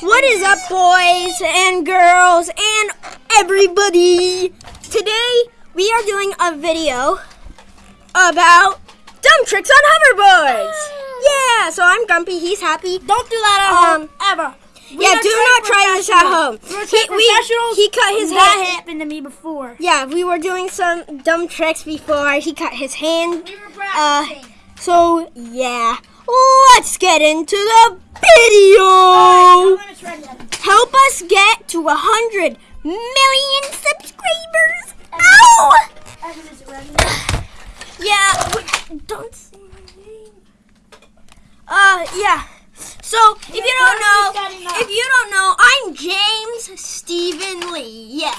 What is up, boys and girls and everybody? Today we are doing a video about dumb tricks on hoverboards. Yeah, so I'm grumpy. He's happy. Don't do that at Um, home ever. We yeah, do not try this at home. He, we, he cut his that hand. happened to me before. Yeah, we were doing some dumb tricks before. He cut his hand. We were Uh, so yeah, let's get into the video. when it's ready, Evan. Help us get to a hundred million subscribers. Ow! Evan, is it ready? Yeah, don't say my name. Uh, yeah. So if you don't know, if you don't know, I'm James Stephen Lee. Yeah,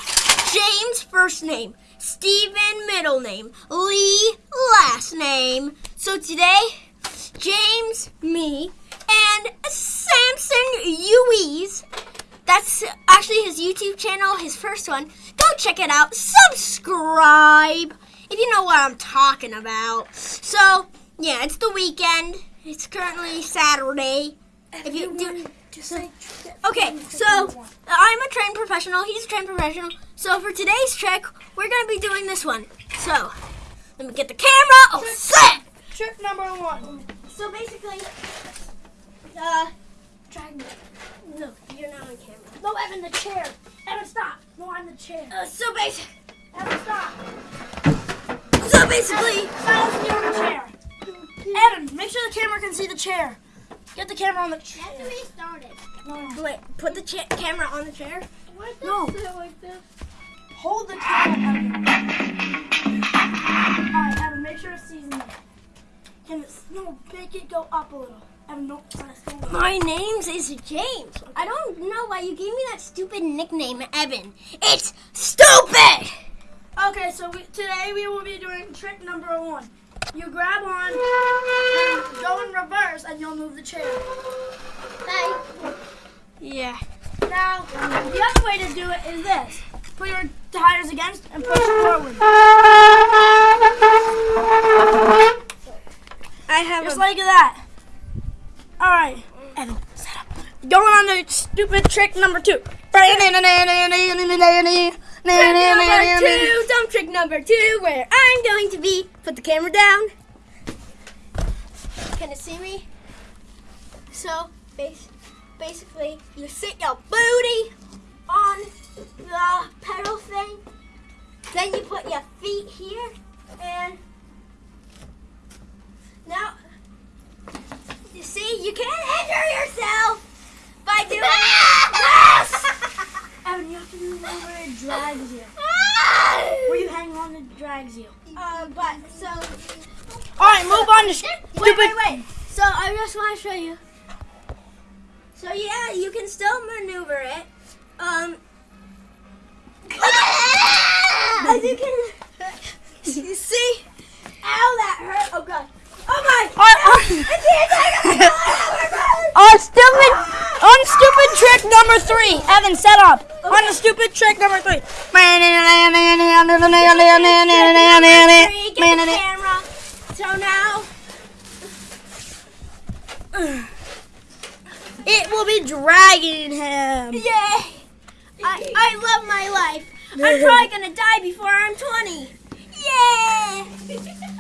James first name, Stephen middle name, Lee last name. So today, James, me, and Samson Uies. That's actually his YouTube channel, his first one. Go check it out. Subscribe if you know what I'm talking about. So, yeah, it's the weekend. It's currently Saturday. If you do, Just say. okay, so I'm a trained professional. He's a trained professional. So for today's trick, we're gonna be doing this one. So let me get the camera. Oh, set. Trick number one. So basically, uh, Drag me. no, you're not on camera. No, Evan, the chair. Evan, stop. No, I'm the chair. Uh, so basic. Evan, stop. So basically, Silence me on the chair. Evan, make sure the camera can see the chair. Get the camera on the chair. No, no. wait, put the camera on the chair. No. Hold the camera, Evan. Alright, Evan, make sure it sees me. Can it, no, make it go up a little. Evan, don't press go up. My name's is James. I don't know why you gave me that stupid nickname, Evan. It's stupid. Okay, so we, today we will be doing trick number one. You grab on, and go in reverse, and you'll move the chair. Yeah. Now, the other way to do it is this. Put your tires against and push forward. Have Just a like that. Alright, Evan, set up. Going on to stupid trick number two. Trick number two, dumb trick number two, where I'm going to be. Put the camera down. Can it see me? So, basically, you sit your booty you can't injure yourself by doing this. Evan, you have to move where it drags you. Where you hang on, it drags you. Uh, but so Alright, move on to wait, stupid. wait, wait. So I just want to show you. So yeah, you can still maneuver it. Um, as you can you see. Ow, that hurt. Oh god. Oh my. On stupid, on stupid trick number three. Evan, set up. On the stupid trick number three. Get the camera. So now It will be dragging him. Yay! I, I love my life. I'm probably gonna die before I'm 20. Yeah!